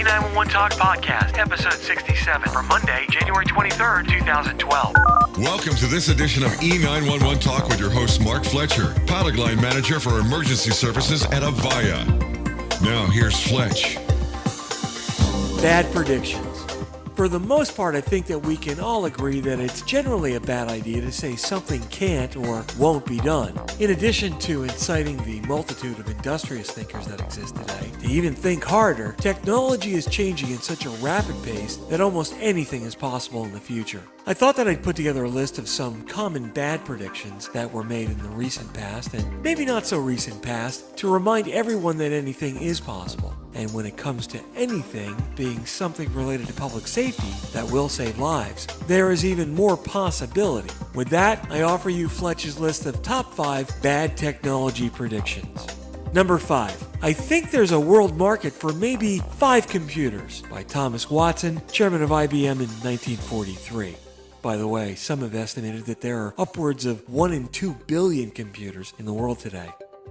E911 Talk Podcast, episode 67 for Monday, January 23rd, 2012. Welcome to this edition of E911 Talk with your host, Mark Fletcher, pilot line manager for emergency services at Avaya. Now, here's Fletch. Bad predictions. For the most part, I think that we can all agree that it's generally a bad idea to say something can't or won't be done. In addition to inciting the multitude of industrious thinkers that exist today to even think harder, technology is changing at such a rapid pace that almost anything is possible in the future. I thought that I'd put together a list of some common bad predictions that were made in the recent past and maybe not so recent past to remind everyone that anything is possible. And when it comes to anything being something related to public safety that will save lives, there is even more possibility. With that, I offer you Fletch's list of top 5 bad technology predictions. Number 5. I think there's a world market for maybe 5 computers by Thomas Watson, chairman of IBM in 1943. By the way, some have estimated that there are upwards of 1 in 2 billion computers in the world today.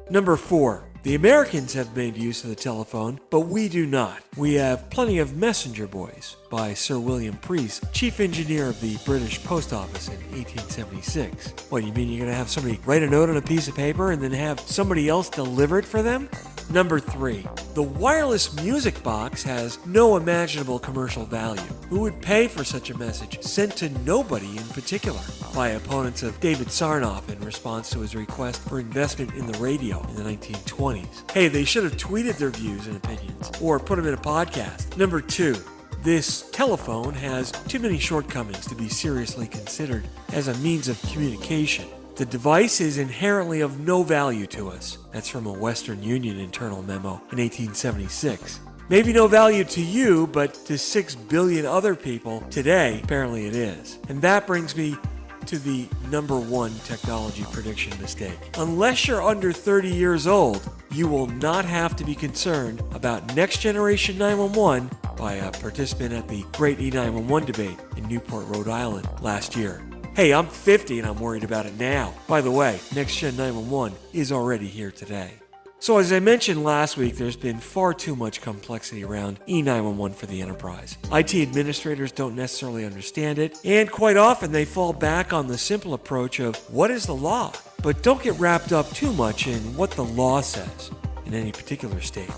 Number 4. The Americans have made use of the telephone, but we do not. We have plenty of messenger boys by Sir William Preece, chief engineer of the British Post Office in 1876. What, you mean you're going to have somebody write a note on a piece of paper and then have somebody else deliver it for them? Number three, the wireless music box has no imaginable commercial value. Who would pay for such a message sent to nobody in particular? By opponents of David Sarnoff in response to his request for investment in the radio in the 1920s. Hey, they should have tweeted their views and opinions or put them in a podcast. Number two, this telephone has too many shortcomings to be seriously considered as a means of communication. The device is inherently of no value to us. That's from a Western Union internal memo in 1876. Maybe no value to you, but to 6 billion other people today, apparently it is. And that brings me to the number one technology prediction mistake. Unless you're under 30 years old, you will not have to be concerned about next generation 911 by a participant at the Great E911 debate in Newport, Rhode Island last year. Hey, I'm 50 and I'm worried about it now. By the way, Next Gen 911 is already here today. So, as I mentioned last week, there's been far too much complexity around E911 for the enterprise. IT administrators don't necessarily understand it, and quite often they fall back on the simple approach of what is the law? But don't get wrapped up too much in what the law says in any particular state.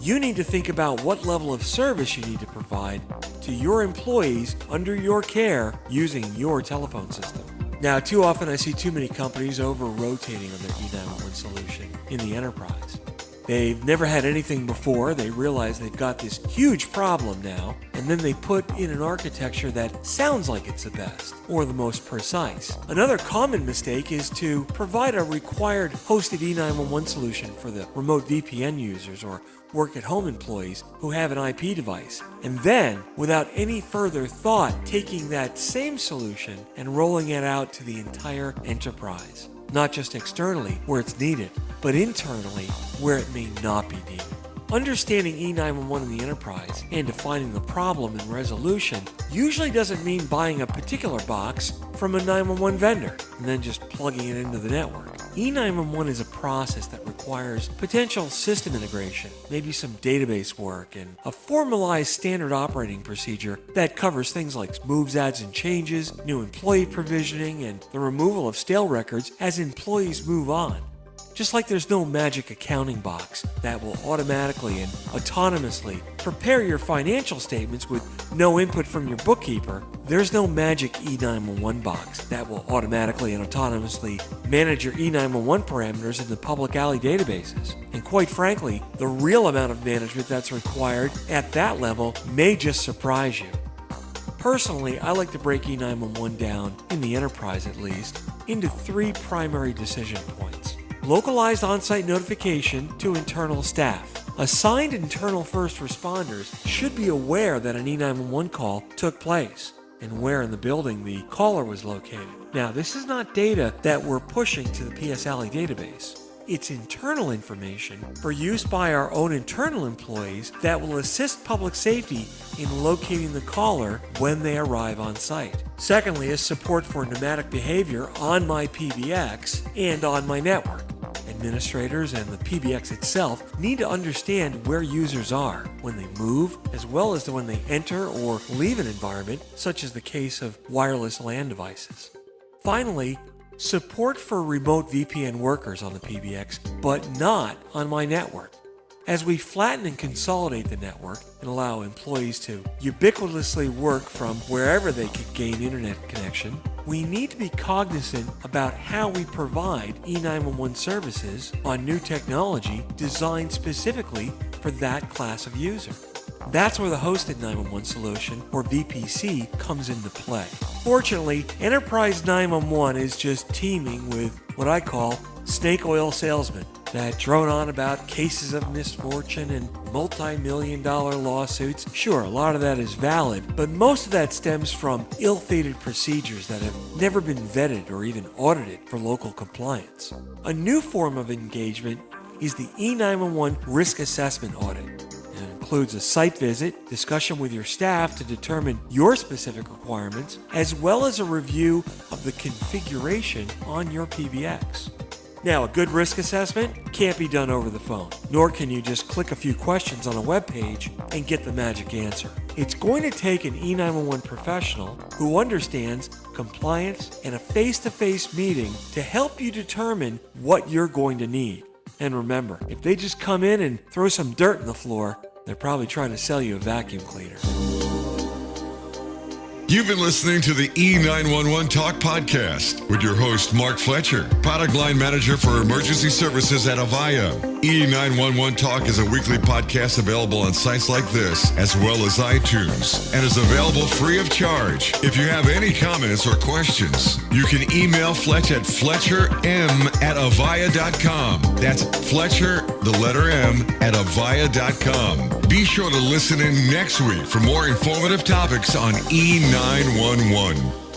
You need to think about what level of service you need to provide to your employees under your care using your telephone system. Now, too often I see too many companies over rotating on their E911 solution in the enterprise. They've never had anything before, they realize they've got this huge problem now, and then they put in an architecture that sounds like it's the best or the most precise. Another common mistake is to provide a required hosted E911 solution for the remote VPN users or work at home employees who have an IP device, and then, without any further thought, taking that same solution and rolling it out to the entire enterprise. Not just externally, where it's needed, but internally, where it may not be needed. Understanding E911 in the enterprise and defining the problem and resolution usually doesn't mean buying a particular box from a 911 vendor and then just plugging it into the network. E911 is a process that requires potential system integration, maybe some database work, and a formalized standard operating procedure that covers things like moves, adds, and changes, new employee provisioning, and the removal of stale records as employees move on. Just like there's no magic accounting box that will automatically and autonomously prepare your financial statements with no input from your bookkeeper, there's no magic E911 box that will automatically and autonomously manage your E911 parameters in the public ALI databases. And quite frankly, the real amount of management that's required at that level may just surprise you. Personally, I like to break E911 down, in the enterprise at least, into three primary decision points localized on-site notification to internal staff. Assigned internal first responders should be aware that an E911 call took place and where in the building the caller was located. Now, this is not data that we're pushing to the PS ALI database. It's internal information for use by our own internal employees that will assist public safety in locating the caller when they arrive on site. Secondly is support for nomadic behavior on my PBX and on my network. Administrators and the PBX itself need to understand where users are when they move, as well as when they enter or leave an environment, such as the case of wireless LAN devices. Finally, support for remote VPN workers on the PBX, but not on my network. As we flatten and consolidate the network and allow employees to ubiquitously work from wherever they could gain internet connection, we need to be cognizant about how we provide E911 services on new technology designed specifically for that class of user. That's where the hosted 911 solution, or VPC, comes into play. Fortunately, Enterprise 911 is just teeming with what I call snake oil salesmen that drone on about cases of misfortune and multi-million dollar lawsuits. Sure, a lot of that is valid, but most of that stems from ill-fated procedures that have never been vetted or even audited for local compliance. A new form of engagement is the E911 risk assessment audit. It includes a site visit, discussion with your staff to determine your specific requirements, as well as a review of the configuration on your PBX. Now, a good risk assessment can't be done over the phone, nor can you just click a few questions on a web page and get the magic answer. It's going to take an E911 professional who understands compliance and a face to face meeting to help you determine what you're going to need. And remember, if they just come in and throw some dirt in the floor, they're probably trying to sell you a vacuum cleaner. You've been listening to the E911 Talk Podcast with your host, Mark Fletcher, product line manager for emergency services at Avaya. E911 Talk is a weekly podcast available on sites like this, as well as iTunes, and is available free of charge. If you have any comments or questions, you can email Fletch at fletcherm at avaya.com. That's Fletcher, the letter M, at avaya.com. Be sure to listen in next week for more informative topics on E911.